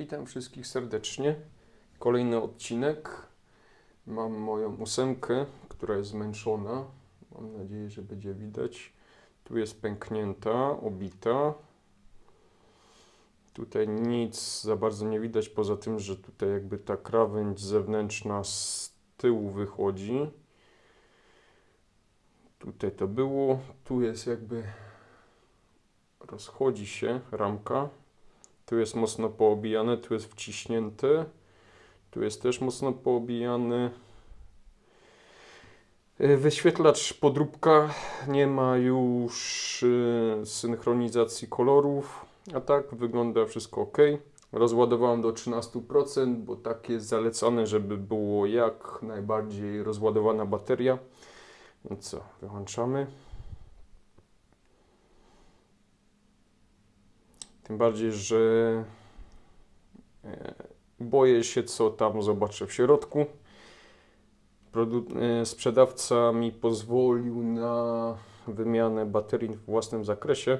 Witam wszystkich serdecznie. Kolejny odcinek. Mam moją ósemkę, która jest zmęczona. Mam nadzieję, że będzie widać. Tu jest pęknięta, obita. Tutaj nic za bardzo nie widać, poza tym, że tutaj jakby ta krawędź zewnętrzna z tyłu wychodzi. Tutaj to było. Tu jest jakby rozchodzi się ramka. Tu jest mocno poobijane, tu jest wciśnięte. Tu jest też mocno poobijany. Y, Wyświetlacz podróbka nie ma już y, synchronizacji kolorów, a tak wygląda wszystko ok. Rozładowałem do 13%, bo tak jest zalecane, żeby było jak najbardziej rozładowana bateria. Więc co, wyłączamy. Tym bardziej, że e, boję się, co tam zobaczę w środku. Produ- e, sprzedawca mi pozwolił na wymianę baterii w własnym zakresie.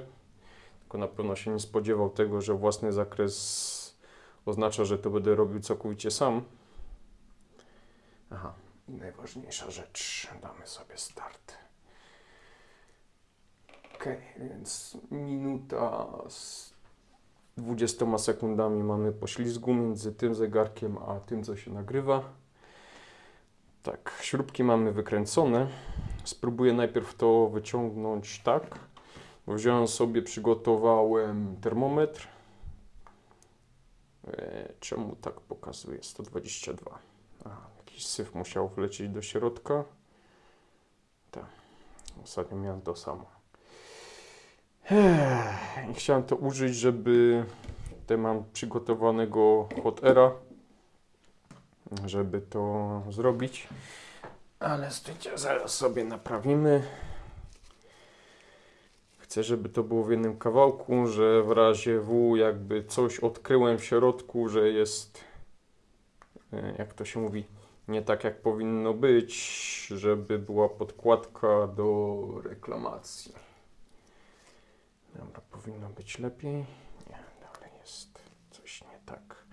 Tylko na pewno się nie spodziewał tego, że własny zakres oznacza, że to będę robił całkowicie sam. Aha, i najważniejsza rzecz. Damy sobie start. Ok, więc minuta z 20 sekundami mamy poślizgu między tym zegarkiem a tym, co się nagrywa. Tak, śrubki mamy wykręcone. Spróbuję najpierw to wyciągnąć tak. Bo wziąłem sobie, przygotowałem termometr. E, czemu tak pokazuje? 122. Aha, jakiś syf musiał wlecieć do środka. Tak, ostatnio miałem to samo. Chciałem to użyć, żeby tutaj mam przygotowanego hot aira, żeby to zrobić. Ale słuchajcie, zaraz sobie naprawimy. Chcę, żeby to było w jednym kawałku, że w razie W jakby coś odkryłem w środku, że jest, e, jak to się mówi, nie tak jak powinno być, żeby była podkładka do reklamacji. Dobra, powinno być lepiej. Nie, dalej jest coś nie tak.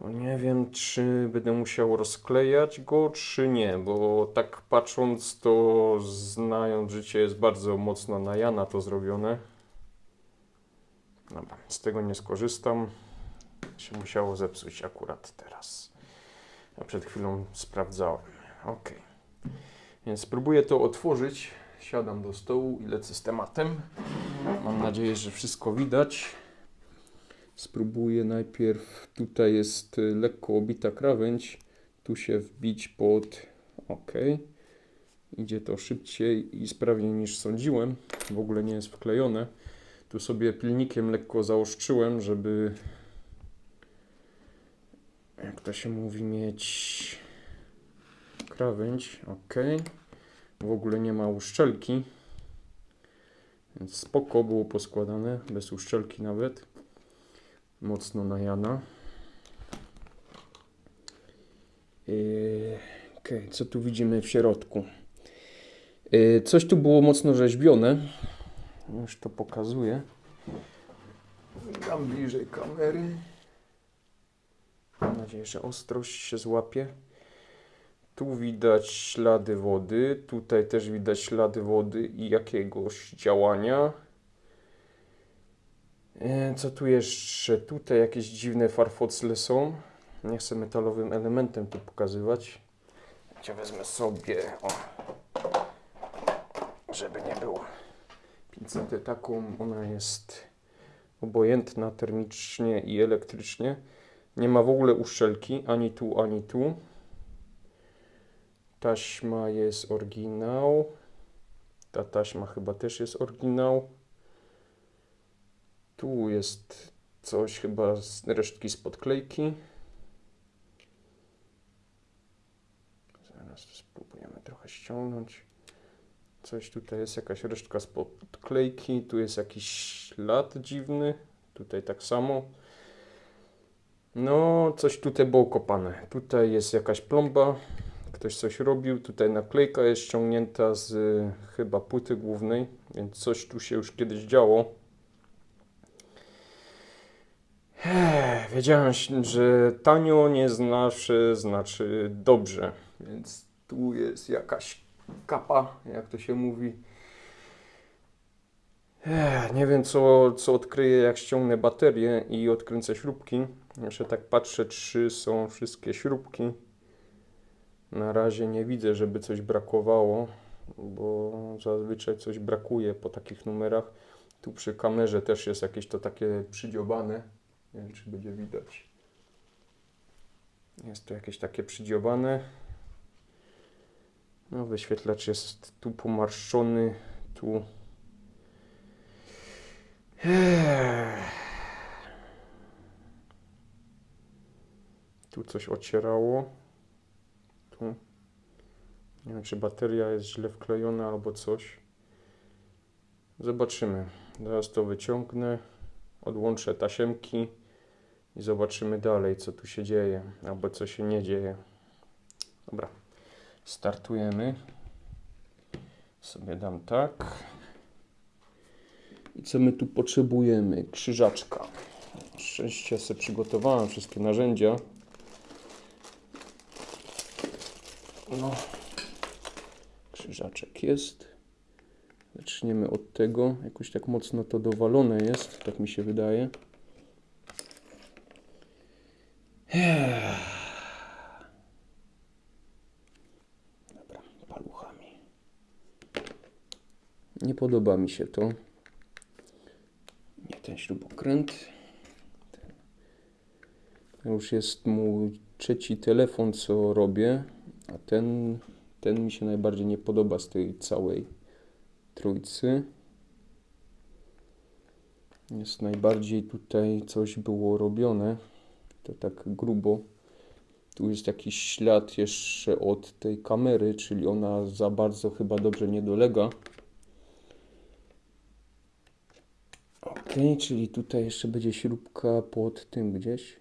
No nie wiem, czy będę musiał rozklejać go, czy nie, bo tak patrząc, to znając życie, jest bardzo mocno na Jana to zrobione. Dobra, z tego nie skorzystam. Się musiało zepsuć akurat teraz. Ja przed chwilą sprawdzałem. Ok. Więc spróbuję to otworzyć. Siadam do stołu i lecę z tematem. Mam nadzieję, że wszystko widać. Spróbuję najpierw, tutaj jest y, lekko obita krawędź, tu się wbić pod OK. Idzie to szybciej i sprawniej niż sądziłem. W ogóle nie jest wklejone. Tu sobie pilnikiem lekko zaostrzyłem, żeby jak to się mówi, mieć krawędź. OK. W ogóle nie ma uszczelki. Więc spoko było poskładane, bez uszczelki nawet. Mocno na Jana. Yy, Okej, co tu widzimy w środku? Yy, coś tu było mocno rzeźbione. Już to pokazuję. Dam bliżej kamery. Mam nadzieję, że ostrość się złapie. Tu widać ślady wody, tutaj też widać ślady wody i jakiegoś działania. E, Co tu jeszcze? Tutaj jakieś dziwne farfocle są. Nie chcę metalowym elementem tu pokazywać. Ja wezmę sobie, o, żeby nie było. Pincetę taką, ona jest obojętna termicznie i elektrycznie. Nie ma w ogóle uszczelki, ani tu, ani tu. Taśma jest oryginał. Ta taśma chyba też jest oryginał. Tu jest coś chyba z resztki z podklejki. Zaraz spróbujemy trochę ściągnąć. Coś tutaj jest, jakaś resztka z podklejki. Tu jest jakiś ślad dziwny. Tutaj tak samo. No, coś tutaj było kopane. Tutaj jest jakaś plomba. Ktoś coś robił. Tutaj naklejka jest ściągnięta z y, chyba płyty głównej, więc coś tu się już kiedyś działo. wiedziałem, że tanio nie zawsze znaczy dobrze, więc tu jest jakaś kapa, jak to się mówi. Nie wiem, co, co odkryję, jak ściągnę baterię i odkręcę śrubki. Jeszcze tak patrzę, czy są wszystkie śrubki. Na razie nie widzę, żeby coś brakowało, bo zazwyczaj coś brakuje po takich numerach. Tu przy kamerze też jest jakieś to takie przydziobane. Nie wiem, czy będzie widać. Jest to jakieś takie przydziobane. No, wyświetlacz jest tu pomarszczony, tu. Tu coś ocierało. Nie wiem, czy bateria jest źle wklejona albo coś. Zobaczymy. Zaraz to wyciągnę, odłączę tasiemki i zobaczymy dalej, co tu się dzieje, albo co się nie dzieje. Dobra, startujemy. Sobie dam tak. I co my tu potrzebujemy? Krzyżaczka. Szczęście sobie przygotowałem wszystkie narzędzia. No, krzyżaczek jest. Zaczniemy od tego. Jakoś tak mocno to dowalone jest, tak mi się wydaje. Dobra, paluchami. Nie podoba mi się to. Nie ten śrubokręt. To już jest mój trzeci telefon, co robię, a ten, ten mi się najbardziej nie podoba z tej całej trójcy. Jest najbardziej tutaj coś było robione. To tak grubo. Tu jest jakiś ślad jeszcze od tej kamery, czyli ona za bardzo chyba dobrze nie dolega. Ok, czyli tutaj jeszcze będzie śrubka pod tym gdzieś.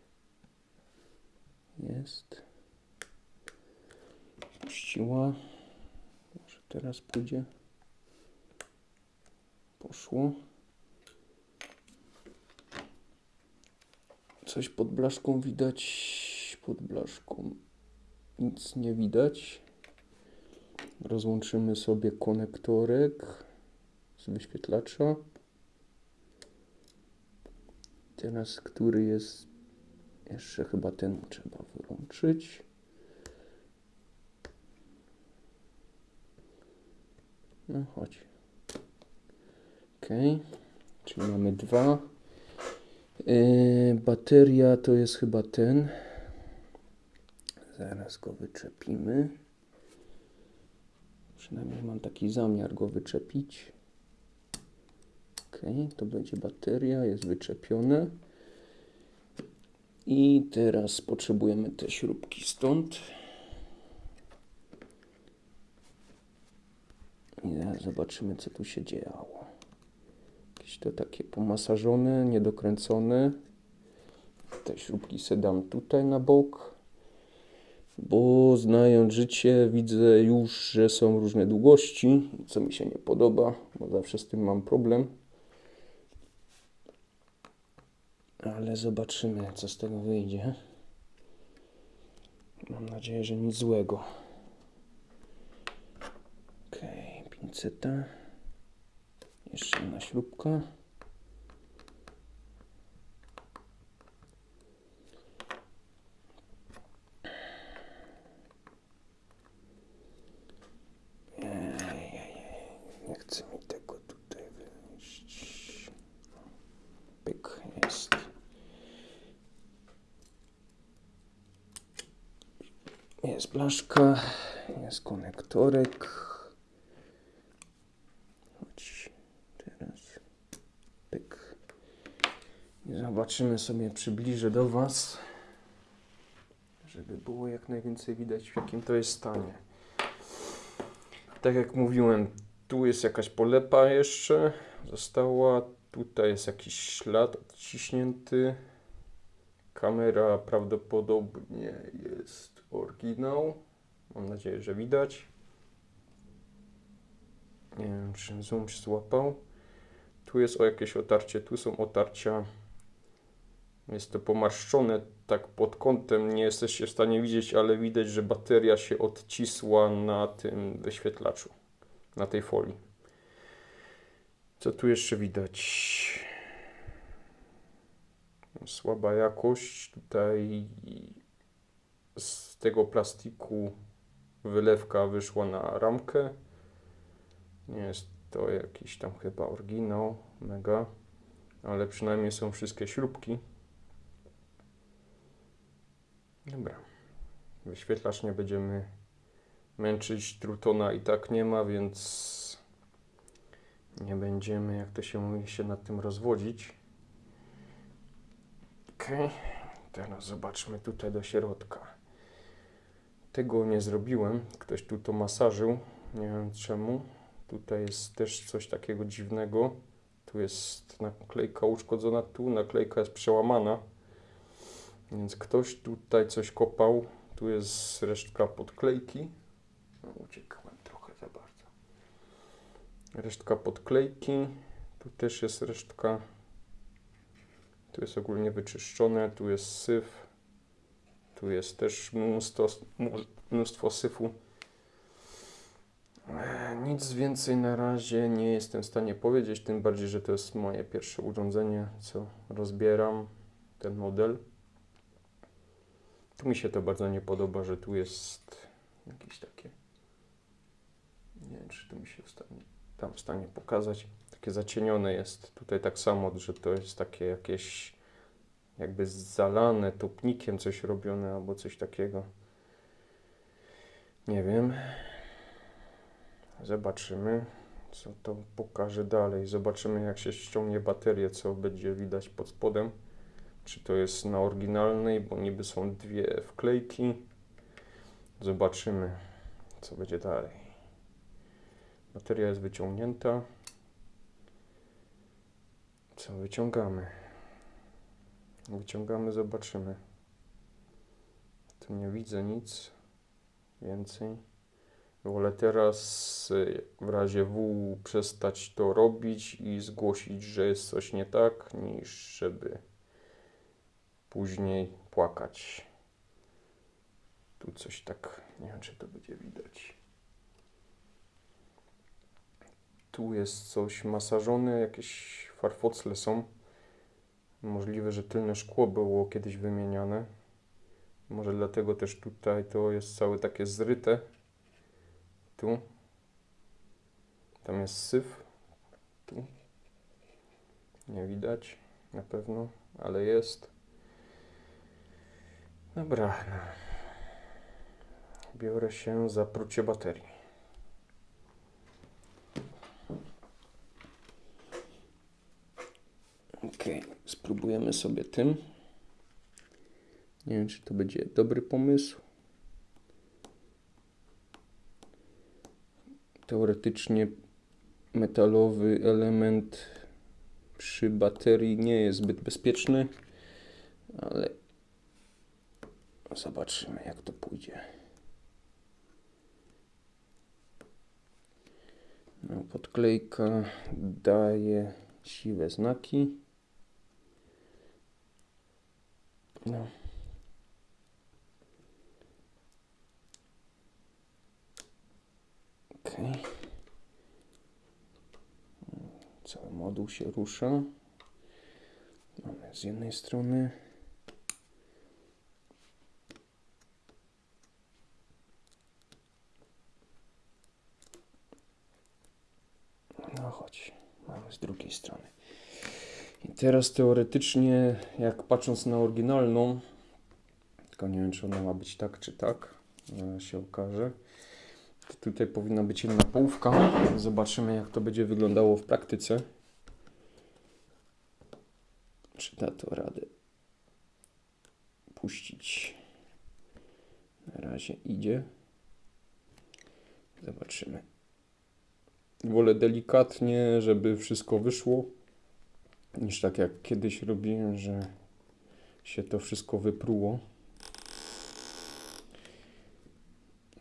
Jest. Puściła. Może teraz pójdzie. Poszło. Coś pod blaszką widać. Pod blaszką nic nie widać. Rozłączymy sobie konektorek z wyświetlacza. Teraz, który jest jeszcze chyba ten trzeba wyłączyć. No chodź. Ok, czyli mamy dwa. Yy, bateria to jest chyba ten. Zaraz go wyczepimy. Przynajmniej mam taki zamiar go wyczepić. Ok, to będzie bateria, jest wyczepione. I teraz potrzebujemy te śrubki stąd. I zobaczymy, co tu się działo. Jakieś to takie pomasażone, niedokręcone. Te śrubki se dam tutaj na bok. Bo znając życie, widzę już, że są różne długości, co mi się nie podoba, bo zawsze z tym mam problem. Ale zobaczymy, co z tego wyjdzie. Mam nadzieję, że nic złego. Pinceta. Jeszcze jedna śrubka. Nie chce mi tego tutaj wyjść. Pyk, jest. Jest blaszka, jest konektorek. Chodź teraz. Pyk. I zobaczymy sobie, przybliżę do Was, żeby było jak najwięcej widać w jakim to jest stanie. Tak jak mówiłem, tu jest jakaś polepa jeszcze, została. Tutaj jest jakiś ślad odciśnięty. Kamera prawdopodobnie jest oryginał. Mam nadzieję, że widać. Nie wiem, czy zoom się złapał. Tu jest o jakieś otarcie, tu są otarcia. Jest to pomarszczone tak pod kątem, nie jesteście w stanie widzieć, ale widać, że bateria się odcisła na tym wyświetlaczu, na tej folii. Co tu jeszcze widać? Słaba jakość. Tutaj z tego plastiku wylewka wyszła na ramkę. Nie jest to jakiś tam chyba oryginał, mega, ale przynajmniej są wszystkie śrubki. Dobra. Wyświetlacz nie będziemy męczyć. Trutona i tak nie ma, więc nie będziemy, jak to się mówi, się nad tym rozwodzić. Ok. Teraz zobaczmy tutaj do środka. Tego nie zrobiłem. Ktoś tu to masażył. Nie wiem czemu. Tutaj jest też coś takiego dziwnego. Tu jest naklejka uszkodzona, tu naklejka jest przełamana. Więc ktoś tutaj coś kopał. Tu jest resztka podklejki. No, uciekłem trochę za bardzo. Resztka podklejki. Tu też jest resztka. Tu jest ogólnie wyczyszczone. Tu jest syf. Tu jest też mnóstwo, mnóstwo syfu. E, Nic więcej na razie nie jestem w stanie powiedzieć, tym bardziej, że to jest moje pierwsze urządzenie, co rozbieram, ten model. Tu mi się to bardzo nie podoba, że tu jest jakieś takie, nie wiem, czy tu mi się stanie, tam w stanie pokazać, takie zacienione jest. Tutaj tak samo, że to jest takie jakieś jakby zalane topnikiem coś robione albo coś takiego. Nie wiem. Zobaczymy, co to pokaże dalej. Zobaczymy, jak się ściągnie baterię, co będzie widać pod spodem. Czy to jest na oryginalnej, bo niby są dwie wklejki. Zobaczymy, co będzie dalej. Bateria jest wyciągnięta. Co wyciągamy? Wyciągamy, zobaczymy. Tu nie widzę nic więcej. Wolę teraz y, w razie W przestać to robić i zgłosić, że jest coś nie tak, niż żeby później płakać. Tu coś tak, nie wiem czy to będzie widać. Tu jest coś masażone, jakieś farfocle są. Możliwe, że tylne szkło było kiedyś wymieniane. Może dlatego też tutaj to jest całe takie zryte. Tu. Tam jest syf. Tu. Nie widać na pewno, ale jest. Dobra. Biorę się za prucie baterii. Ok, spróbujemy sobie tym. Nie wiem, czy to będzie dobry pomysł. Teoretycznie metalowy element przy baterii nie jest zbyt bezpieczny, ale zobaczymy, jak to pójdzie. No, podklejka daje siwe znaki. No. Ok. Cały moduł się rusza. Mamy z jednej strony. No chodź, mamy z drugiej strony. I teraz teoretycznie, jak patrząc na oryginalną, tylko nie wiem, czy ona ma być tak, czy tak, się okaże. To tutaj powinna być jedna połówka. Zobaczymy, jak to będzie wyglądało w praktyce. Czy da to radę puścić. Na razie idzie. Zobaczymy. Wolę delikatnie, żeby wszystko wyszło niż tak jak kiedyś robiłem, że się to wszystko wypruło.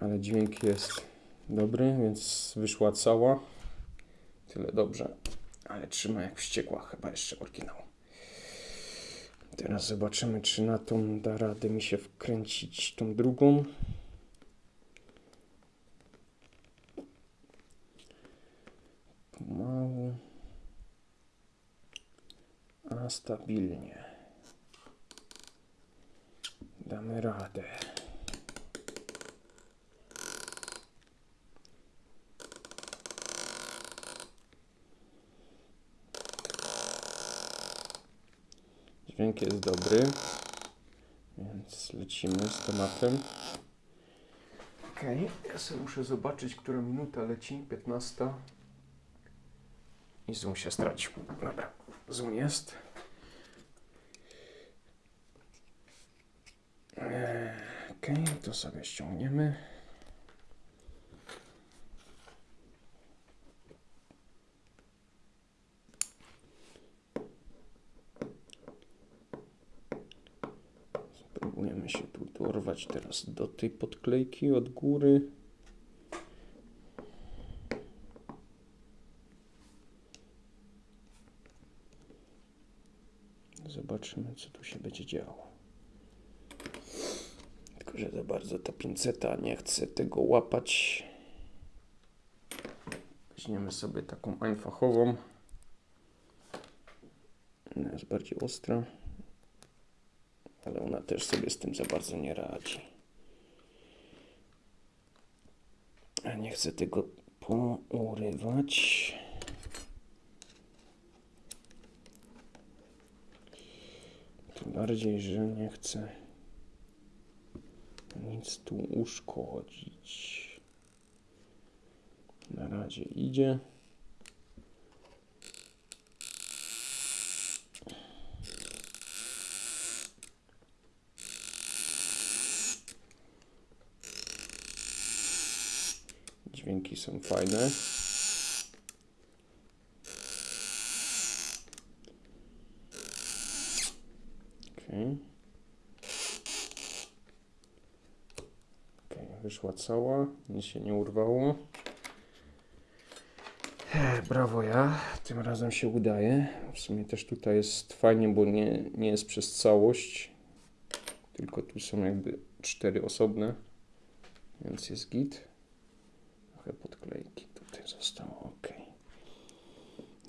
Ale dźwięk jest dobry, więc wyszła cała. Tyle dobrze. Ale trzyma jak wściekła, chyba jeszcze oryginał. Teraz zobaczymy, czy na tą da radę mi się wkręcić tą drugą. Pomału. A stabilnie. Damy radę. Dźwięk jest dobry, więc lecimy z tematem. Okej, ja sobie muszę zobaczyć, która minuta leci, 15. I zoom się stracił. Dobra, zoom jest. Eee, Okej, to sobie ściągniemy. Spróbujemy się tu dorwać teraz do tej podklejki od góry. Zobaczymy, co działo. Tylko, że za bardzo ta pinceta nie chce tego łapać. Weźmiemy sobie taką einfachową. Ona jest bardziej ostra ale ona też sobie z tym za bardzo nie radzi. A nie chcę tego pourywać. Tym bardziej, że nie chcę nic tu uszkodzić. Na razie idzie. Dźwięki są fajne. Okay. Okay, wyszła cała, nic się nie urwało. Brawo ja, tym razem się udaje. W sumie też tutaj jest fajnie, bo nie, nie jest przez całość, tylko tu są jakby cztery osobne, więc jest git. Trochę podklejki tutaj zostało, ok.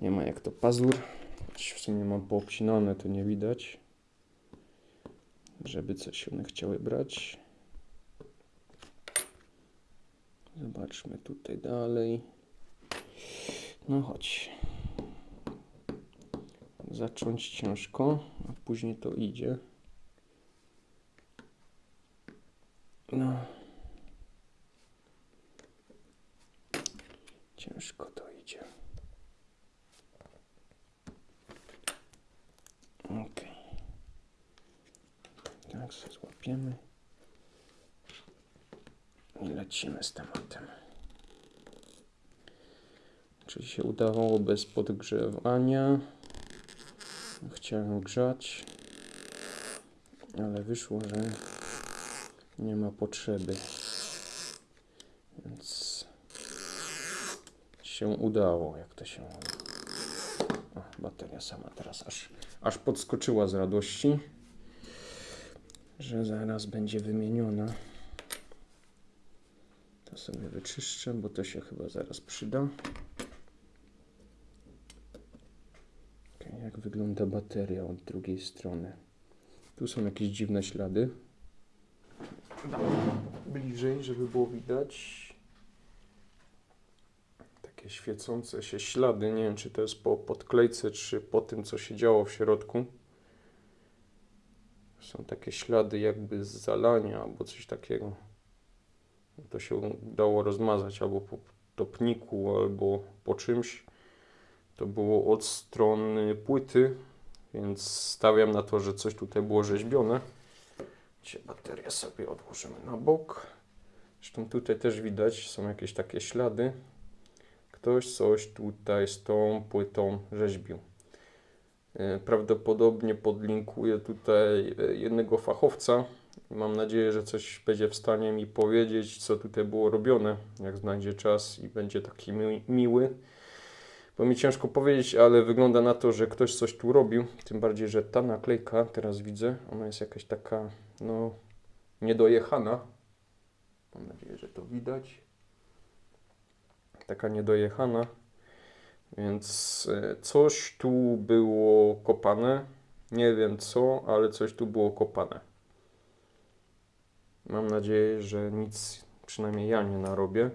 Nie ma jak to pazur, choć w sumie mam poobcinane, to nie widać, żeby coś one chciały brać. Zobaczmy tutaj dalej. No chodź. Zacząć ciężko, a później to idzie. No. Ciężko to idzie. Ok. Tak, złapiemy. I lecimy z tematem. Czy się udawało bez podgrzewania? Chciałem grzać, ale wyszło, że nie ma potrzeby. Więc się udało, jak to się mówi. O, bateria sama teraz aż, aż podskoczyła z radości, że zaraz będzie wymieniona. To sobie wyczyszczę, bo to się chyba zaraz przyda. Okej, jak wygląda bateria od drugiej strony? Tu są jakieś dziwne ślady. Bliżej, żeby było widać takie świecące się ślady. Nie wiem, czy to jest po podklejce, czy po tym, co się działo w środku. Są takie ślady jakby z zalania albo coś takiego. To się dało rozmazać albo po topniku, albo po czymś. To było od strony płyty, więc stawiam na to, że coś tutaj było rzeźbione. Dzisiaj baterię sobie odłożymy na bok. Zresztą tutaj też widać, są jakieś takie ślady ktoś coś tutaj z tą płytą rzeźbił. E, Prawdopodobnie podlinkuję tutaj e, jednego fachowca. Mam nadzieję, że coś będzie w stanie mi powiedzieć, co tutaj było robione, jak znajdzie czas i będzie taki mi- miły. Bo mi ciężko powiedzieć, ale wygląda na to, że ktoś coś tu robił. Tym bardziej, że ta naklejka, teraz widzę, ona jest jakaś taka, no, niedojechana. Mam nadzieję, że to widać. Taka niedojechana. Więc e, coś tu było kopane. Nie wiem co, ale coś tu było kopane. Mam nadzieję, że nic, przynajmniej ja nie narobię.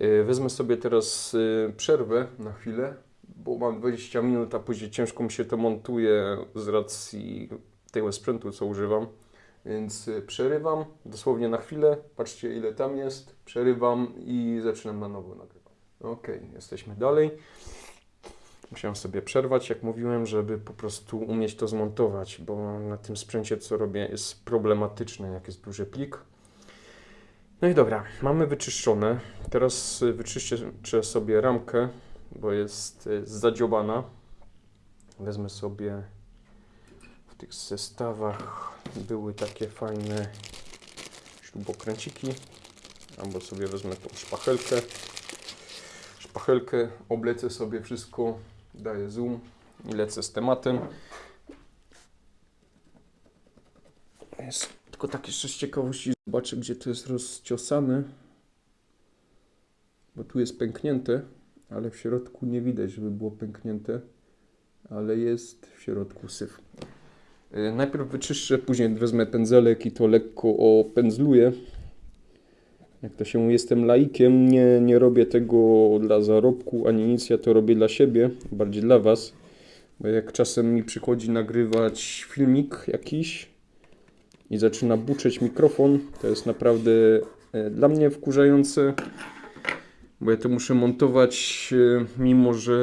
E, Wezmę sobie teraz e, przerwę na chwilę, bo mam 20 minut, a później ciężko mi się to montuje z racji tego sprzętu, co używam. Więc e, przerywam dosłownie na chwilę. Patrzcie, ile tam jest. Przerywam i zaczynam na nowo nagrywać. Ok, jesteśmy dalej. Musiałem sobie przerwać, jak mówiłem, żeby po prostu umieć to zmontować, bo na tym sprzęcie, co robię, jest problematyczne, jak jest duży plik. No i dobra, mamy wyczyszczone. Teraz y, wyczyszczę sobie ramkę, bo jest y, zadziobana. Wezmę sobie w tych zestawach były takie fajne śrubokręciki, albo sobie wezmę tą szpachelkę. Szpachelkę, oblecę sobie wszystko, daję zoom i lecę z tematem. Jest tylko tak jeszcze z ciekawości zobaczę, gdzie to jest rozciosane. Bo tu jest pęknięte, ale w środku nie widać, żeby było pęknięte. Ale jest w środku syf. Yy, Najpierw wyczyszczę, później wezmę pędzelek i to lekko opędzluję. Jak to się mówi, jestem laikiem, nie, nie robię tego dla zarobku ani nic, ja to robię dla siebie, bardziej dla Was. Bo jak czasem mi przychodzi nagrywać filmik jakiś i zaczyna buczeć mikrofon, to jest naprawdę e, dla mnie wkurzające, bo ja to muszę montować, e, mimo że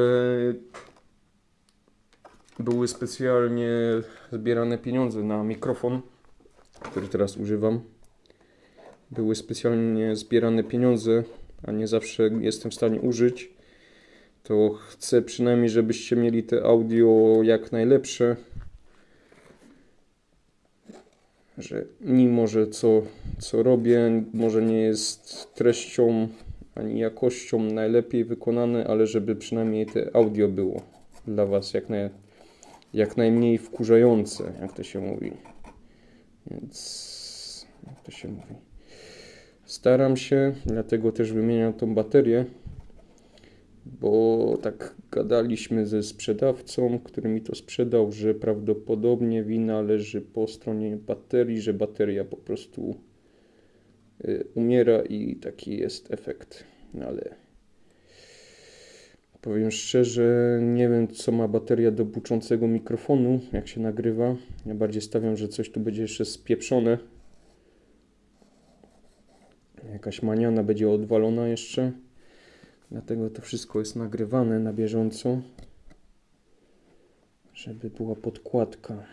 były specjalnie zbierane pieniądze na mikrofon, który teraz używam były specjalnie zbierane pieniądze, a nie zawsze jestem w stanie użyć, to chcę przynajmniej, żebyście mieli te audio jak najlepsze. Że mimo, że co, co robię, może nie jest treścią ani jakością najlepiej wykonane, ale żeby przynajmniej te audio było dla Was jak, naj, jak najmniej wkurzające, jak to się mówi. Więc jak to się mówi. Staram się, dlatego też wymieniam tą baterię, bo tak gadaliśmy ze sprzedawcą, który mi to sprzedał, że prawdopodobnie wina leży po stronie baterii, że bateria po prostu y, umiera i taki jest efekt. No ale powiem szczerze, nie wiem co ma bateria do buczącego mikrofonu, jak się nagrywa. Ja bardziej stawiam, że coś tu będzie jeszcze spieprzone jakaś maniana będzie odwalona jeszcze. Dlatego to wszystko jest nagrywane na bieżąco, żeby była podkładka,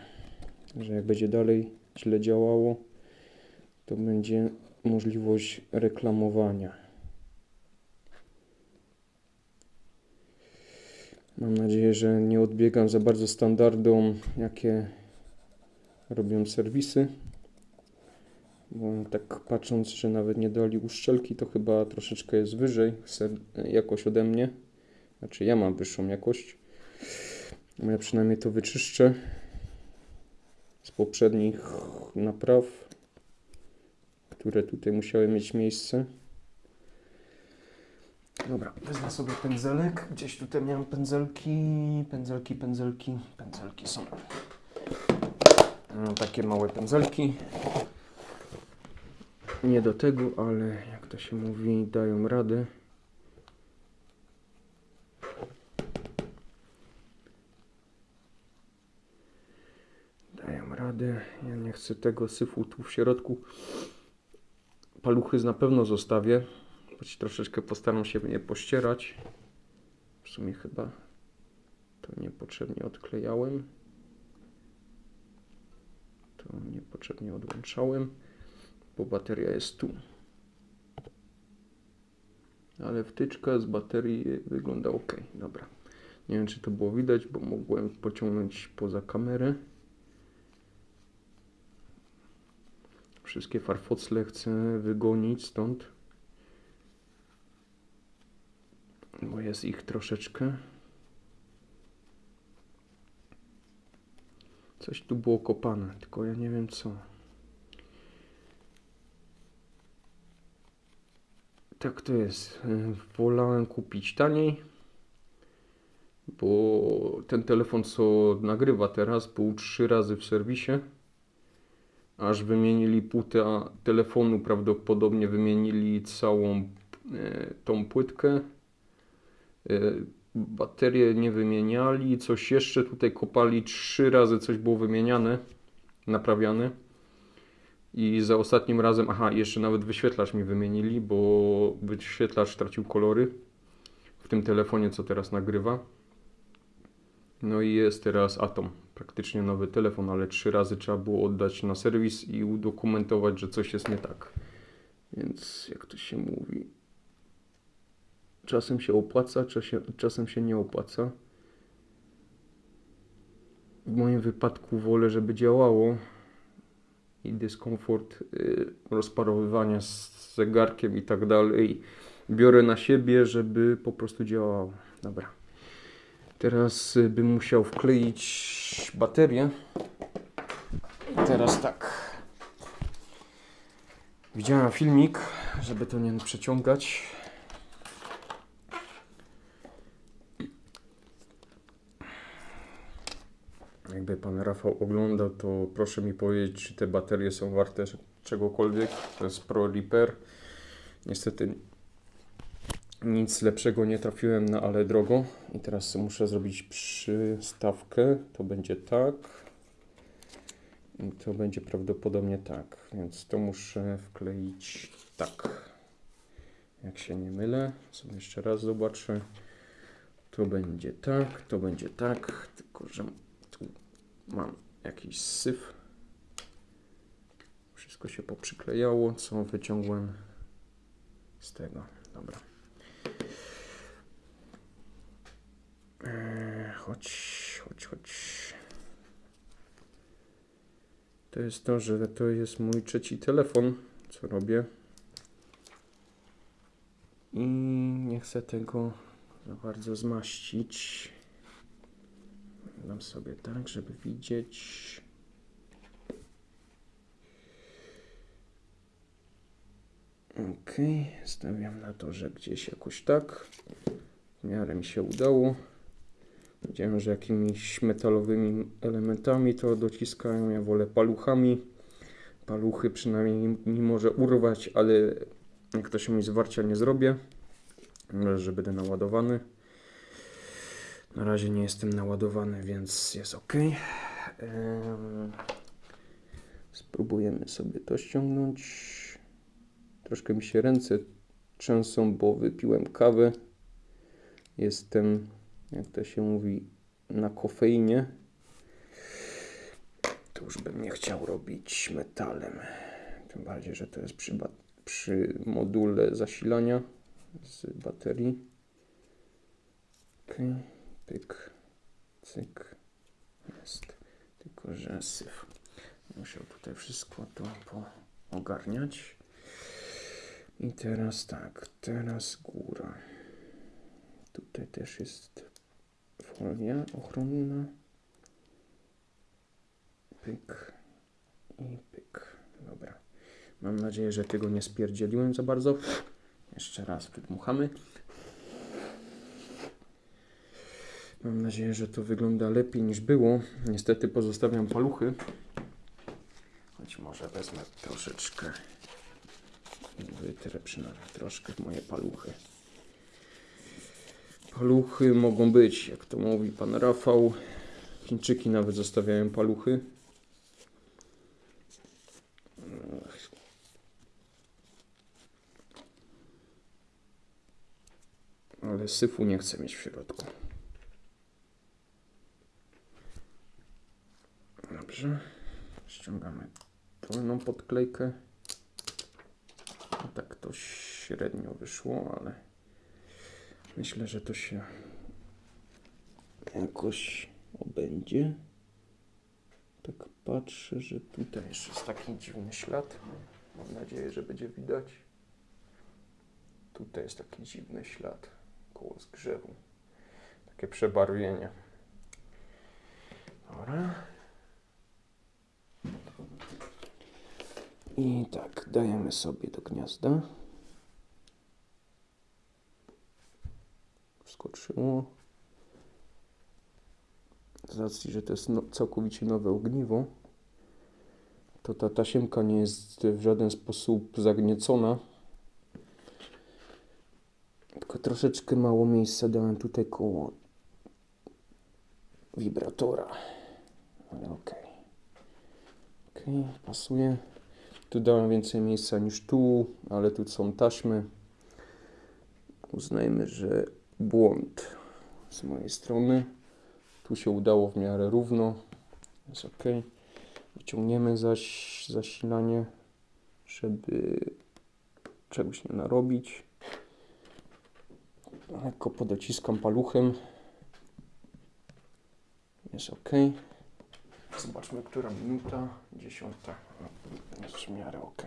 że jak będzie dalej źle działało, to będzie możliwość reklamowania. Mam nadzieję, że nie odbiegam za bardzo standardom, jakie robią serwisy. Bo tak patrząc, że nawet nie dali uszczelki, to chyba troszeczkę jest wyżej jakość ode mnie. Znaczy ja mam wyższą jakość. Ja przynajmniej to wyczyszczę z poprzednich napraw, które tutaj musiały mieć miejsce. Dobra, wezmę sobie pędzelek. Gdzieś tutaj miałem pędzelki, pędzelki, pędzelki, pędzelki są. No, takie małe pędzelki nie do tego, ale jak to się mówi, dają radę. Dają radę. Ja nie chcę tego syfu tu w środku. Paluchy na pewno zostawię. Choć troszeczkę postaram się je pościerać. W sumie chyba to niepotrzebnie odklejałem. To niepotrzebnie odłączałem bo bateria jest tu. Ale wtyczka z baterii wygląda ok. Dobra. Nie wiem, czy to było widać, bo mogłem pociągnąć poza kamerę. Wszystkie farfocle chcę wygonić stąd. Bo Jest ich troszeczkę. Coś tu było kopane, tylko ja nie wiem co. Tak to jest. Y, Wolałem kupić taniej, bo ten telefon, co nagrywa teraz, był trzy razy w serwisie. Aż wymienili płytę telefonu, prawdopodobnie wymienili całą e, tą płytkę. E, baterię nie wymieniali, coś jeszcze tutaj kopali, trzy razy coś było wymieniane, naprawiane. I za ostatnim razem, aha, jeszcze nawet wyświetlacz mi wymienili, bo wyświetlacz tracił kolory w tym telefonie, co teraz nagrywa. No i jest teraz Atom, praktycznie nowy telefon, ale trzy razy trzeba było oddać na serwis i udokumentować, że coś jest nie tak. Więc jak to się mówi, czasem się opłaca, czasem, czasem się nie opłaca. W moim wypadku wolę, żeby działało i dyskomfort y, rozparowywania z zegarkiem i tak dalej biorę na siebie, żeby po prostu działało. Dobra. Teraz y, bym musiał wkleić baterię. I teraz tak. Widziałem filmik, żeby to nie przeciągać. Jakby pan Rafał oglądał, to proszę mi powiedzieć, czy te baterie są warte czegokolwiek. To jest Pro. Niestety nic lepszego nie trafiłem na ale drogo. I teraz muszę zrobić przystawkę. To będzie tak. I to będzie prawdopodobnie tak. Więc to muszę wkleić tak. Jak się nie mylę. Sobie jeszcze raz zobaczę. To będzie tak, to będzie tak. Tylko, że mam jakiś syf. Wszystko się poprzyklejało, co wyciągłem z tego. Dobra. Eee, chodź, chodź, chodź. To jest to, że to jest mój trzeci telefon, co robię. I nie chcę tego za bardzo zmaścić. Dam sobie tak, żeby widzieć. Ok, stawiam na to, że gdzieś jakoś tak. W miarę mi się udało. Widziałem, że jakimiś metalowymi elementami to dociskają. Ja wolę paluchami. Paluchy przynajmniej mi może urwać, ale jak to się mi zwarcia nie zrobię, że będę naładowany. Na razie nie jestem naładowany, więc jest ok. Spróbujemy sobie to ściągnąć. Troszkę mi się ręce trzęsą, bo wypiłem kawę. Jestem, jak to się mówi, na kofeinie. To już bym nie chciał robić metalem. Tym bardziej, że to jest przy, przy module zasilania z baterii. Ok, pyk, cyk, jest. Tylko, że syf. Muszę tutaj wszystko to poogarniać. I teraz tak, teraz góra. Tutaj też jest folia ochronna. Pyk i pyk. Dobra. Mam nadzieję, że tego nie spierdzieliłem za bardzo. Jeszcze raz wydmuchamy. Mam nadzieję, że to wygląda lepiej niż było. Niestety pozostawiam paluchy. Choć może wezmę troszeczkę wytrę przynajmniej troszkę w moje paluchy. Paluchy mogą być, jak to mówi pan Rafał. Chińczyki nawet zostawiają paluchy. Ale syfu nie chcę mieć w środku. Dobrze. Ściągamy dolną podklejkę. No tak to średnio wyszło, ale myślę, że to się jakoś obędzie. Tak patrzę, że tutaj jeszcze jest taki dziwny ślad. Mam nadzieję, że będzie widać. Tutaj jest taki dziwny ślad. koło zgrzewu. Takie przebarwienie. Dobra. I tak, dajemy sobie do gniazda. Wskoczyło. Z racji, że to jest no, całkowicie nowe ogniwo, to ta tasiemka nie jest w żaden sposób zagniecona. Tylko troszeczkę mało miejsca dałem tutaj koło wibratora. Ale okej. Okej, pasuje. Tu dałem więcej miejsca niż tu, ale tu są taśmy. Uznajmy, że błąd z mojej strony. Tu się udało w miarę równo. Jest ok. Wyciągniemy zaś zasilanie, żeby czegoś nie narobić. Lekko podociskam paluchem. Jest ok. Zobaczmy, która minuta. Dziesiąta. No, Jest w miarę ok.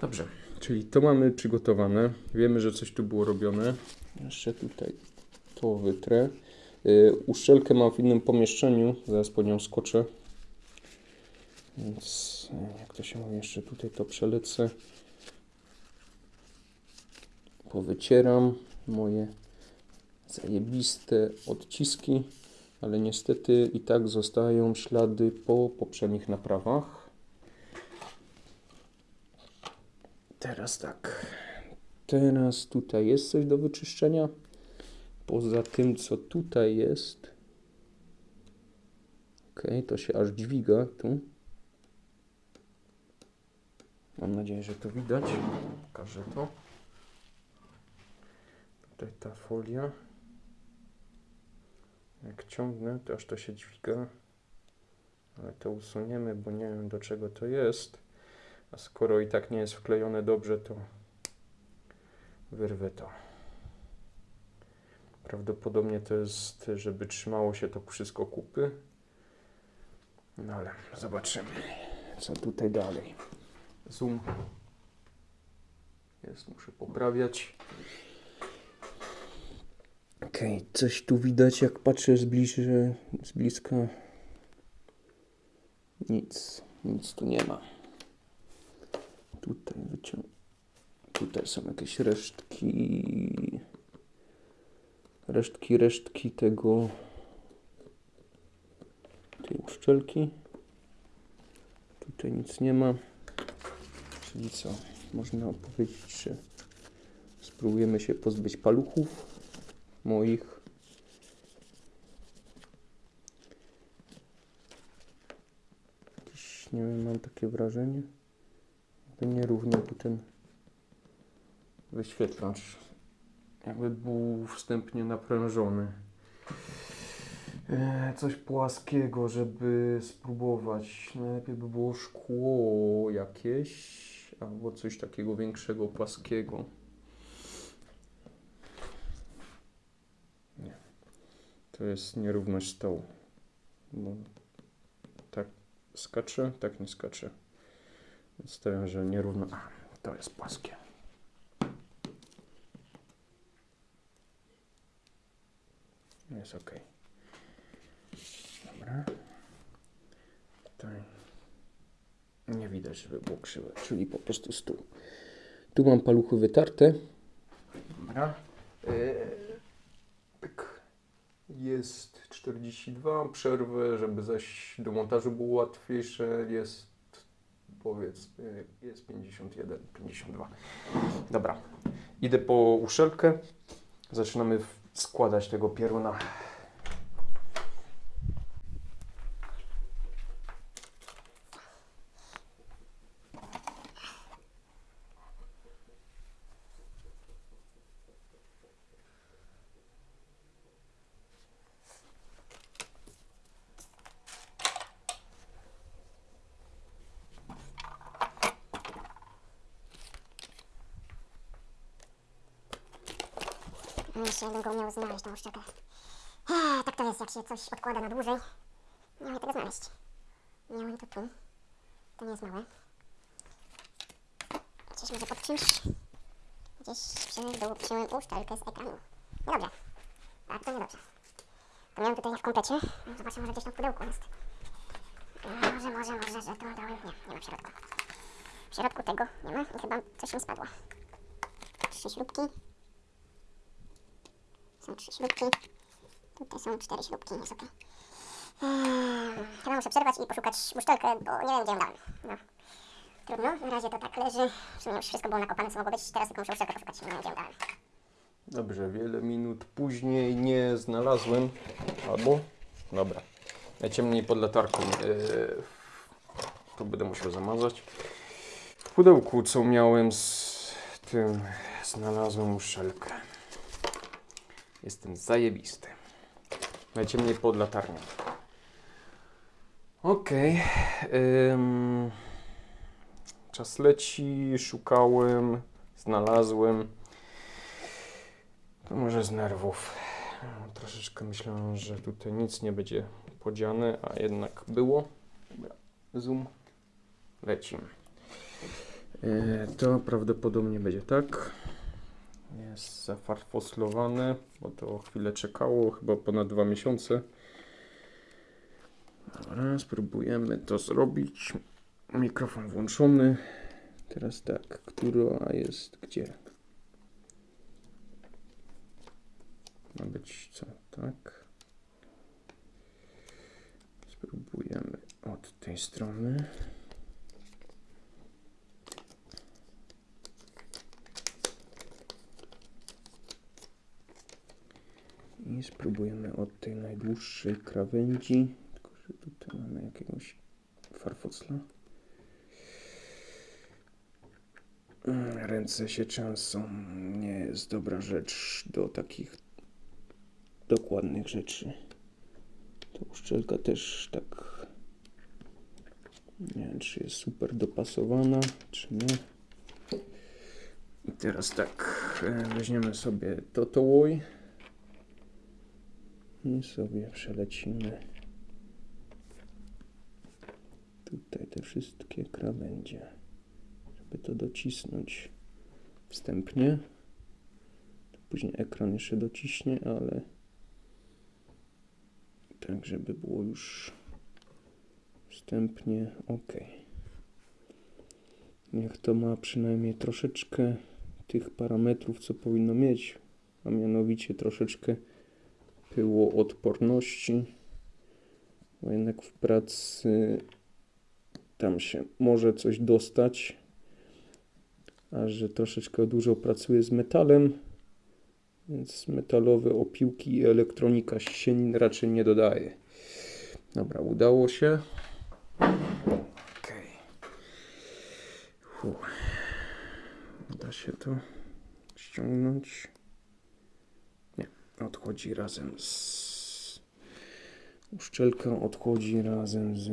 Dobrze, czyli to mamy przygotowane. Wiemy, że coś tu było robione. Jeszcze tutaj to wytrę. Yy, uszczelkę mam w innym pomieszczeniu. Zaraz po nią skoczę. Więc yy, jak to się mówi, jeszcze tutaj to przelecę. Powycieram moje zajebiste odciski, ale niestety i tak zostają ślady po poprzednich naprawach. Teraz tak. Teraz tutaj jest coś do wyczyszczenia. Poza tym, co tutaj jest. Ok, to się aż dźwiga tu. Mam nadzieję, że to widać. Pokażę to. Tutaj ta folia. Jak ciągnę, to aż to się dźwiga. Ale to usuniemy, bo nie wiem do czego to jest. A skoro i tak nie jest wklejone dobrze, to wyrwę to. Prawdopodobnie to jest, żeby trzymało się to wszystko kupy. No ale zobaczymy, co tutaj dalej. Zoom jest, muszę poprawiać. Okej, coś tu widać, jak patrzę z, bliżej, z bliska. Nic, nic tu nie ma. Tutaj wyciąg... Tutaj są jakieś resztki. Resztki, resztki tego. Tej uszczelki. Tutaj nic nie ma. Czyli co? Można powiedzieć, że spróbujemy się pozbyć paluchów moich. Nie wiem, mam takie wrażenie jakby nierówno tu ten wyświetlacz jakby był wstępnie naprężony. E, Coś płaskiego, żeby spróbować. Najlepiej by było szkło jakieś albo coś takiego większego, płaskiego. To jest nierówność stołu. Bo tak skacze, tak nie skacze. Więc stawiam, że nierówno. A, to jest płaskie. Jest ok. Dobra. Tutaj nie widać, żeby było krzywe, czyli po prostu stół. Tu mam paluchy wytarte. Dobra. Pyk. Jest 42, przerwę, żeby zaś do montażu było łatwiejsze, jest powiedzmy, jest 51, 52. Dobra, idę po uszelkę. Zaczynamy składać tego pieruna. Jeszcze jakbym go umiał znaleźć, tą uszczelkę. Eee, tak to jest, jak się coś odkłada na dłużej. Nie umiem tego znaleźć. Miałem to tu. To nie jest małe. Gdzieś może pod czymś. Gdzieś przy, przyjąłem uszczelkę z ekranu. Niedobrze. Tak, to niedobrze. To miałem tutaj w komplecie. Zobaczę, może gdzieś tam w pudełku jest. Może, może, może, że to dałem. Nie, nie ma w środku. W środku tego nie ma i chyba coś mi spadło. Trzy śrubki. Są trzy śrubki. Tutaj są cztery śrubki, jest okej. Eee, Chyba muszę przerwać i poszukać uszczelkę, bo nie wiem gdzie ją dałem. No. Trudno, na razie to tak leży. W sumie już wszystko było nakopane, co mogło być. Teraz tylko muszę uszczelkę poszukać, nie wiem gdzie ją dałem. Dobrze, wiele minut później nie znalazłem. Albo? Dobra. Najciemniej pod latarką. Yy, to będę musiał zamazać. W pudełku, co miałem z tym, znalazłem uszczelkę. Jestem zajebisty. Najciemniej pod latarnią. Okej. ym, czas leci, szukałem, znalazłem. To może z nerwów. Troszeczkę myślałem, że tutaj nic nie będzie podziane, a jednak było. Dobra, zoom. Lecimy. E, To prawdopodobnie będzie tak. Jest zafarfoslowane, bo to chwilę czekało, chyba ponad dwa miesiące. Dobra, spróbujemy to zrobić. Mikrofon włączony. Teraz tak, która jest gdzie? Ma być co? Tak. Spróbujemy od tej strony. Spróbujemy od tej najdłuższej krawędzi. Tylko, że tutaj mamy jakiegoś farfocla. Mm, Ręce się często nie jest dobra rzecz do takich dokładnych rzeczy. Ta uszczelka też tak nie wiem, czy jest super dopasowana, czy nie. I teraz tak, e, weźmiemy sobie Totołoj i sobie przelecimy tutaj te wszystkie krawędzie, żeby to docisnąć wstępnie. Później ekran jeszcze dociśnie, ale tak, żeby było już wstępnie ok. Niech to ma przynajmniej troszeczkę tych parametrów, co powinno mieć, a mianowicie troszeczkę pyłoodporności, bo jednak w pracy tam się może coś dostać, a że troszeczkę dużo pracuję z metalem, więc metalowe opiłki i elektronika się raczej nie dodaje. Dobra, udało się. Okej. Fuh. Da się to ściągnąć. Odchodzi razem z... Uszczelka odchodzi razem z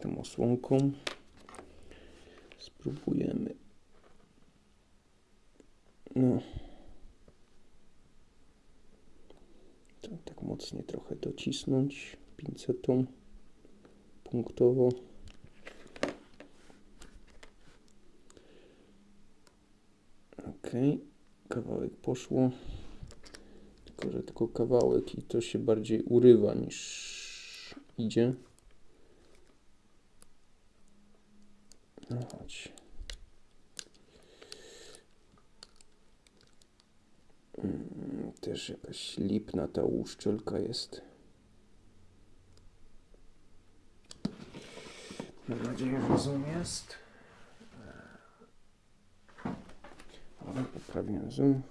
tą osłonką. Spróbujemy no. Tak mocniej trochę docisnąć pincetą punktowo. Ok, kawałek poszło. Tylko, że tylko kawałek i to się bardziej urywa niż idzie. No chodź. Mm, Też jakaś lipna ta uszczelka jest. Mam nadzieję, że jest. Poprawiłem zoom.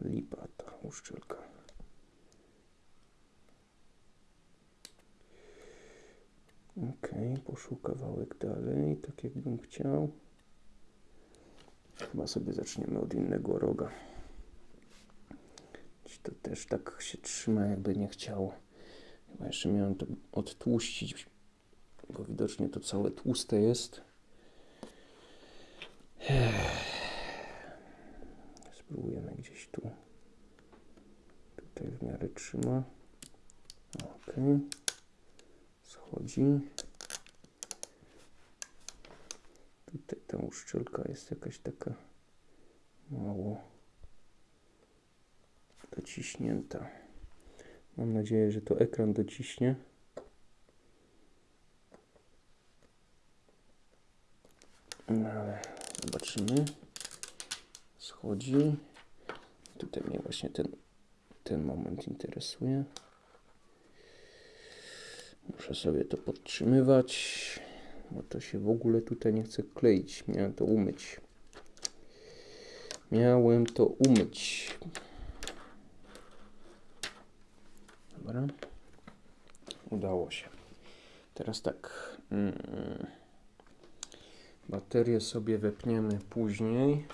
Lipa ta uszczelka. Ok, poszło kawałek dalej, tak jakbym chciał. Chyba sobie zaczniemy od innego roga. To też tak się trzyma, jakby nie chciało. Chyba jeszcze miałem to odtłuścić, bo widocznie to całe tłuste jest. Spróbujemy gdzieś tu. Tutaj w miarę trzyma. Ok. Schodzi. Tutaj ta uszczelka jest jakaś taka mało dociśnięta. Mam nadzieję, że to ekran dociśnie. No ale zobaczymy. Schodzi. Tutaj mnie właśnie ten, ten moment interesuje. Muszę sobie to podtrzymywać, bo to się w ogóle tutaj nie chce kleić. Miałem to umyć. Miałem to umyć. Dobra. Udało się. Teraz tak. Mm, baterię sobie wepniemy później.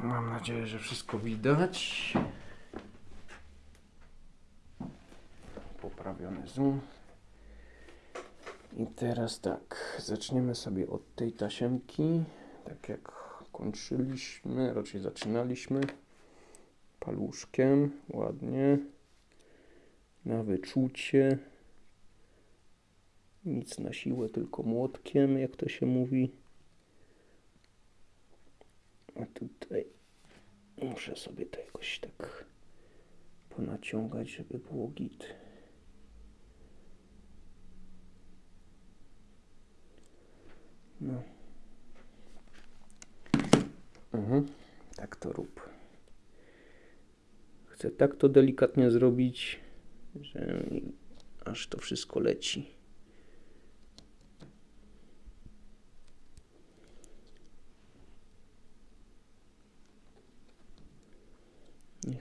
Mam nadzieję, że wszystko widać. Poprawiony zoom. I teraz tak, zaczniemy sobie od tej tasiemki, tak jak kończyliśmy, raczej zaczynaliśmy. Paluszkiem, ładnie. Na wyczucie. Nic na siłę, tylko młotkiem, jak to się mówi. A tutaj muszę sobie to jakoś tak ponaciągać, żeby było git. No. Mhm. Tak to rób. Chcę tak to delikatnie zrobić, że aż to wszystko leci.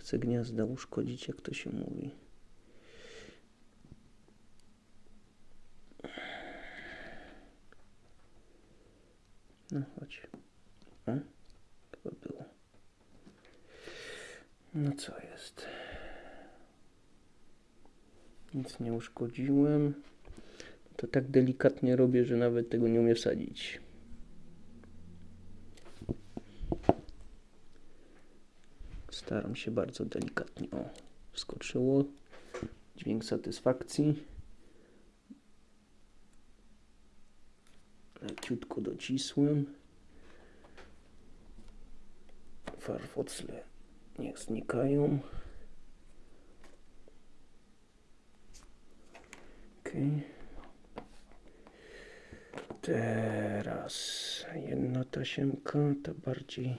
Chcę gniazda uszkodzić, jak to się mówi. No chodź. O, chyba było. No co jest? Nic nie uszkodziłem. To tak delikatnie robię, że nawet tego nie umiem wsadzić. Staram się bardzo delikatnie. O, wskoczyło. Dźwięk satysfakcji. Leciutko docisłem. Farfocle niech znikają. Okej. Teraz jedna tasiemka, ta bardziej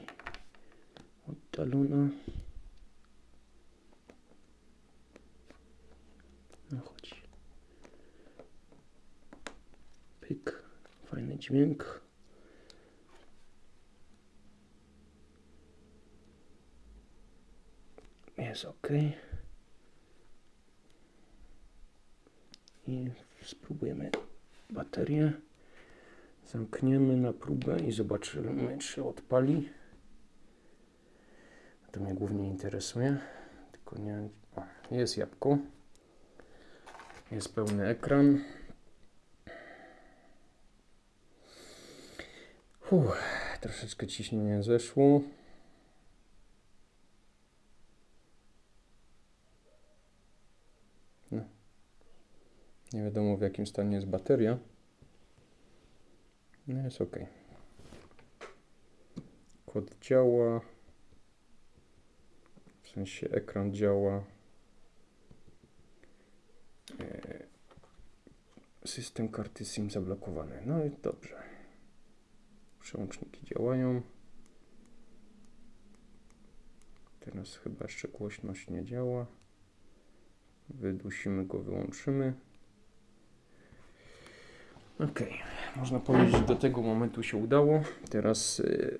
oddalona. No chodź. Pyk. Fajny dźwięk. Jest ok. I spróbujemy baterię. Zamkniemy na próbę i zobaczymy, czy odpali. To mnie głównie interesuje. Tylko nie. O, jest jabłko. Jest pełny ekran. Troszeczkę ciśnienie zeszło. No. Nie wiadomo w jakim stanie jest bateria. No jest ok. Kod działa. W sensie ekran działa. E, System karty SIM zablokowany. No i dobrze. Przełączniki działają. Teraz chyba jeszcze głośność nie działa. Wydusimy go, wyłączymy. Ok, można powiedzieć, że do tego momentu się udało. Teraz y,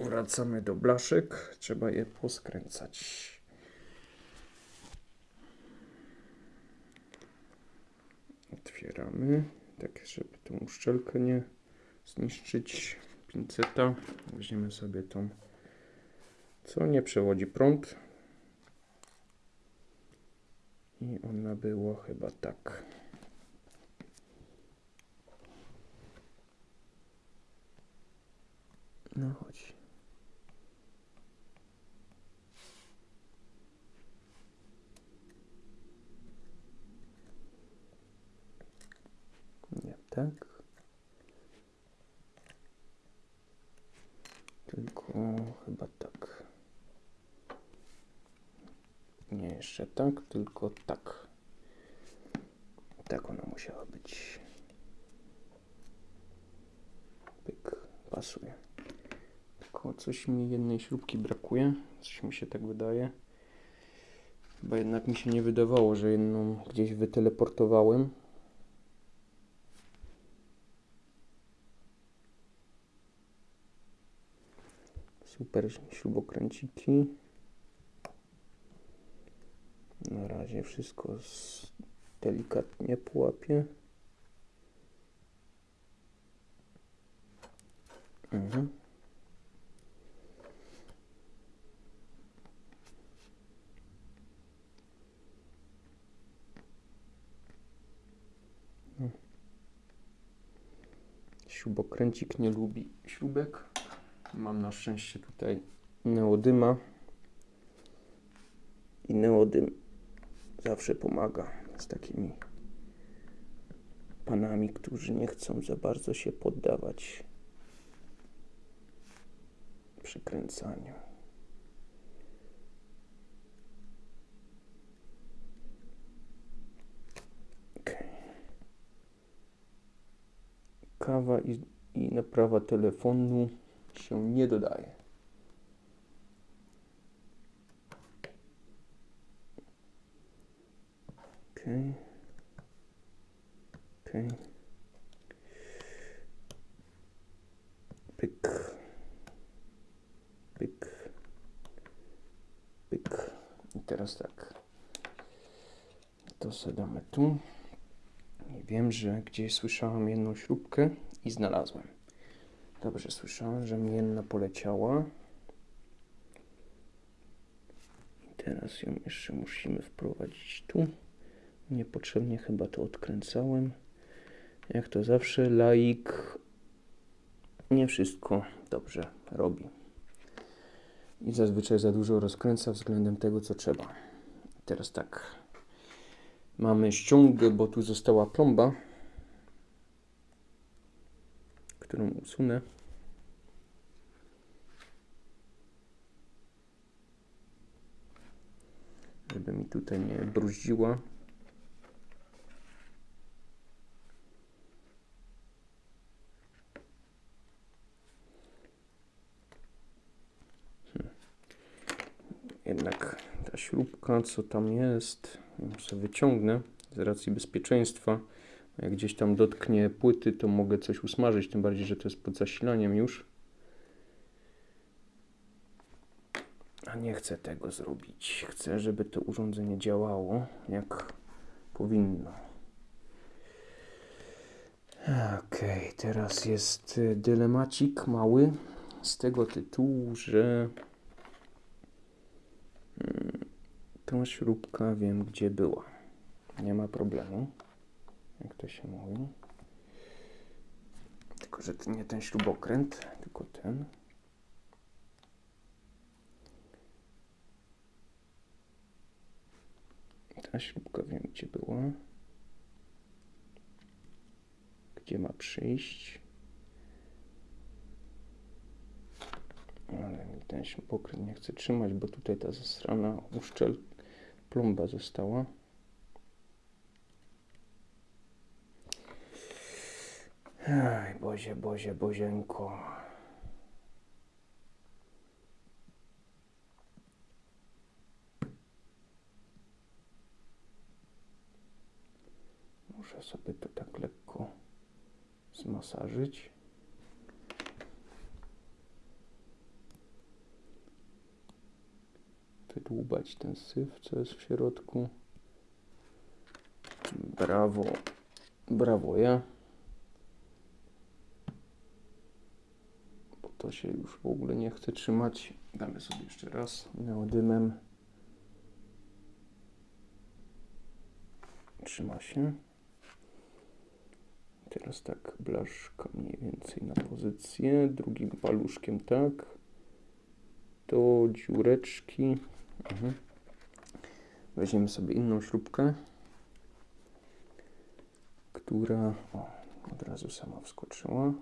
wracamy do blaszek. Trzeba je poskręcać. Otwieramy, tak żeby tą uszczelkę nie zniszczyć. Pinceta. Weźmiemy sobie tą, co nie przewodzi prąd. I ona była chyba tak. No chodź. Tak. Tylko chyba tak. Nie jeszcze tak, tylko tak. Tak ona musiała być. Pyk, pasuje. Tylko coś mi jednej śrubki brakuje. Coś mi się tak wydaje. Chyba jednak mi się nie wydawało, że jedną gdzieś wyteleportowałem. Super śrubokręciki. Na razie wszystko delikatnie połapię. Mhm. Śrubokręcik nie lubi śrubek. Mam na szczęście tutaj neodyma. I neodym zawsze pomaga z takimi panami, którzy nie chcą za bardzo się poddawać przykręcaniu. Okej. Kawa i, i naprawa telefonu się nie dodaje. Okej. Okej. Pyk. Pyk. Pyk. I teraz tak. To sobie damy tu. I wiem, że gdzieś słyszałem jedną śrubkę i znalazłem. Dobrze słyszałem, że mi jedna poleciała. Teraz ją jeszcze musimy wprowadzić tu. Niepotrzebnie chyba to odkręcałem. Jak to zawsze, laik nie wszystko dobrze robi. I zazwyczaj za dużo rozkręca względem tego, co trzeba. Teraz tak. Mamy ściągę, bo tu została plomba, którą usunę. Żeby mi tutaj nie bruździła. Jednak ta śrubka, co tam jest, sobie wyciągnę z racji bezpieczeństwa. Jak gdzieś tam dotknie płyty, to mogę coś usmażyć, tym bardziej, że to jest pod zasilaniem już. Nie chcę tego zrobić. Chcę, żeby to urządzenie działało jak powinno. Okej, teraz jest y, dylemacik mały z tego tytułu, że mm, tą śrubka wiem gdzie była. Nie ma problemu, jak to się mówi. Tylko, że to nie ten śrubokręt, tylko ten. Ta śrubka wiem gdzie była. Gdzie ma przyjść. Ale mi ten śrubokręt nie chce trzymać, bo tutaj ta zasrana uszczel plomba została. Aj, Bozie, Bozie, Bozienko. Muszę sobie to tak lekko zmasażyć. Wydłubać ten syf, co jest w środku. Brawo, brawo ja. Bo to się już w ogóle nie chce trzymać. Damy sobie jeszcze raz neodymem. Trzyma się. Teraz tak, blaszka mniej więcej na pozycję, drugim paluszkiem tak, do dziureczki. Mhm. Weźmiemy sobie inną śrubkę, która, o, Od razu sama wskoczyła.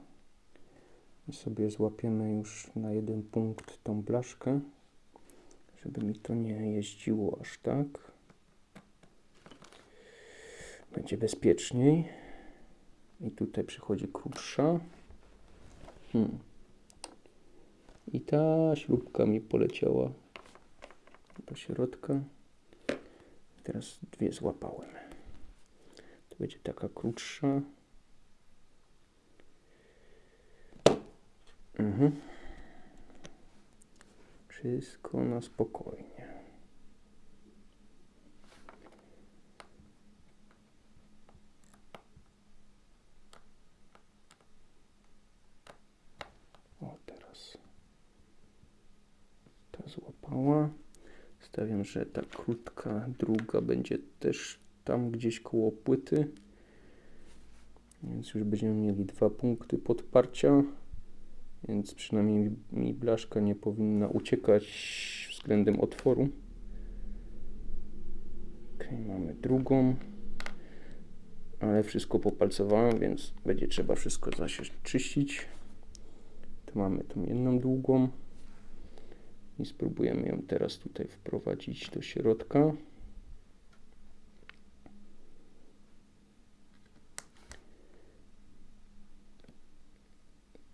I sobie złapiemy już na jeden punkt tą blaszkę, żeby mi to nie jeździło aż tak. Będzie bezpieczniej. I tutaj przychodzi krótsza. Hmm. I ta śrubka mi poleciała do środka. Teraz dwie złapałem. To będzie taka krótsza. Mhm. Wszystko na spokojnie. O, teraz ta złapała. Że ta krótka druga będzie też tam gdzieś koło płyty. Więc już będziemy mieli dwa punkty podparcia. Więc przynajmniej mi blaszka nie powinna uciekać względem otworu. Ok, mamy drugą. Ale wszystko popalcowałem, więc będzie trzeba wszystko zasieć, czyścić. Tu mamy tą jedną długą. I spróbujemy ją teraz tutaj wprowadzić do środka.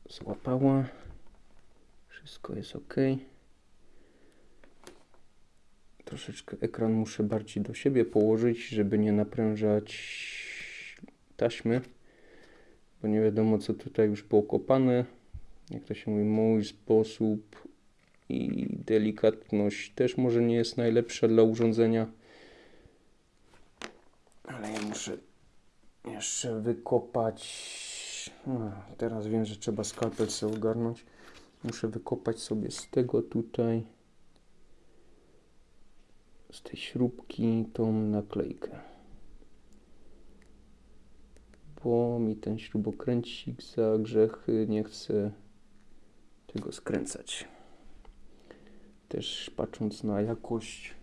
Złapała. Wszystko jest ok. Troszeczkę ekran muszę bardziej do siebie położyć, żeby nie naprężać taśmy, bo nie wiadomo co tutaj już było kopane. Jak to się mówi, mój sposób i delikatność też może nie jest najlepsza dla urządzenia. Ale ja muszę jeszcze wykopać. No, teraz wiem, że trzeba skalpel sobie ogarnąć. Muszę wykopać sobie z tego tutaj, z tej śrubki, tą naklejkę. Bo mi ten śrubokręcik za grzechy nie chce tego skręcać też patrząc na jakość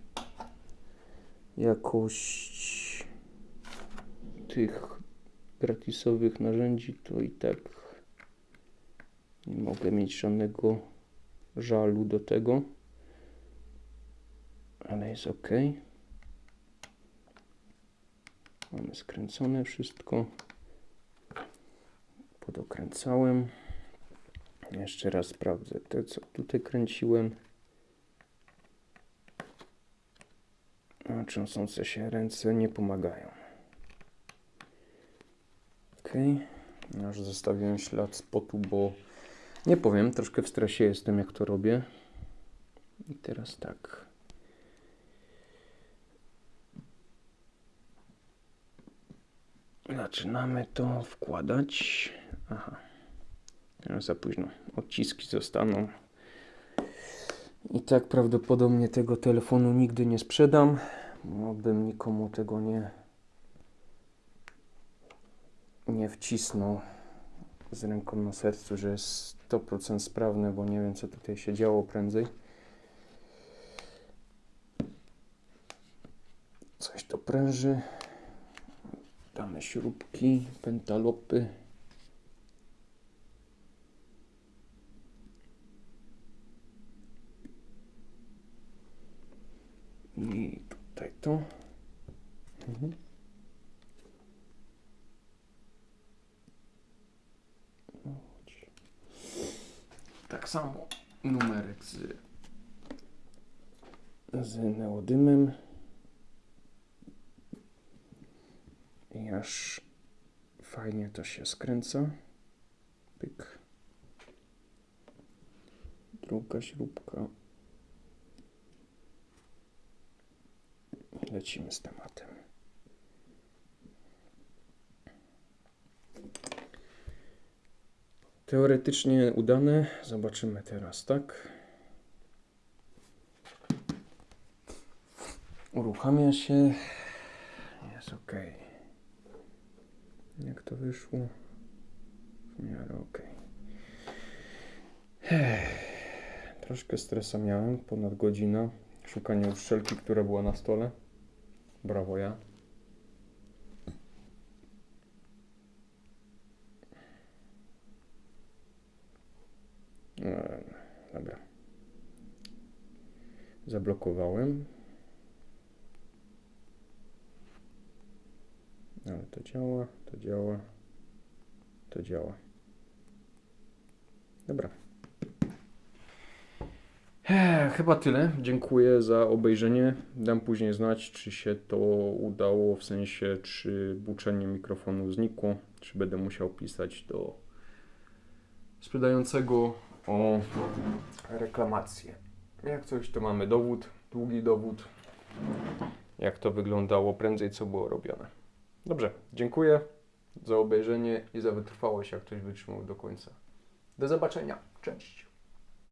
jakość tych gratisowych narzędzi, to i tak nie mogę mieć żadnego żalu do tego, ale jest ok. Mamy skręcone wszystko. Podokręcałem. Jeszcze raz sprawdzę te, co tutaj kręciłem. A trzęsące się ręce nie pomagają. Ok. Już zostawiłem ślad spotu, bo nie powiem, troszkę w stresie jestem, jak to robię. I teraz tak. Zaczynamy to wkładać. Aha. Za późno. Odciski zostaną. I tak prawdopodobnie tego telefonu nigdy nie sprzedam, bo bym nikomu tego nie, nie wcisnął z ręką na sercu, że jest 100% sprawne, bo nie wiem co tutaj się działo prędzej. Coś to pręży. Damy śrubki, pentalopy. I to. Mhm. Tak samo numerek z, z neodymem. I aż fajnie to się skręca. Pyk. Druga śrubka. Lecimy z tematem. Teoretycznie udane. Zobaczymy teraz, tak? Uruchamia się. Jest ok. Jak to wyszło? W miarę ok. Troszkę stresa miałem, ponad godzina. Szukanie uszczelki, która była na stole. Brawo, ja. E, dobra. Zablokowałem. Ale to działa, to działa, to działa. Dobra. Chyba tyle. Dziękuję za obejrzenie. Dam później znać, czy się to udało, w sensie, czy buczenie mikrofonu znikło, czy będę musiał pisać do sprzedającego o reklamację. Jak coś, to mamy dowód, długi dowód, jak to wyglądało prędzej, co było robione. Dobrze, dziękuję za obejrzenie i za wytrwałość, jak ktoś wytrzymał do końca. Do zobaczenia, cześć.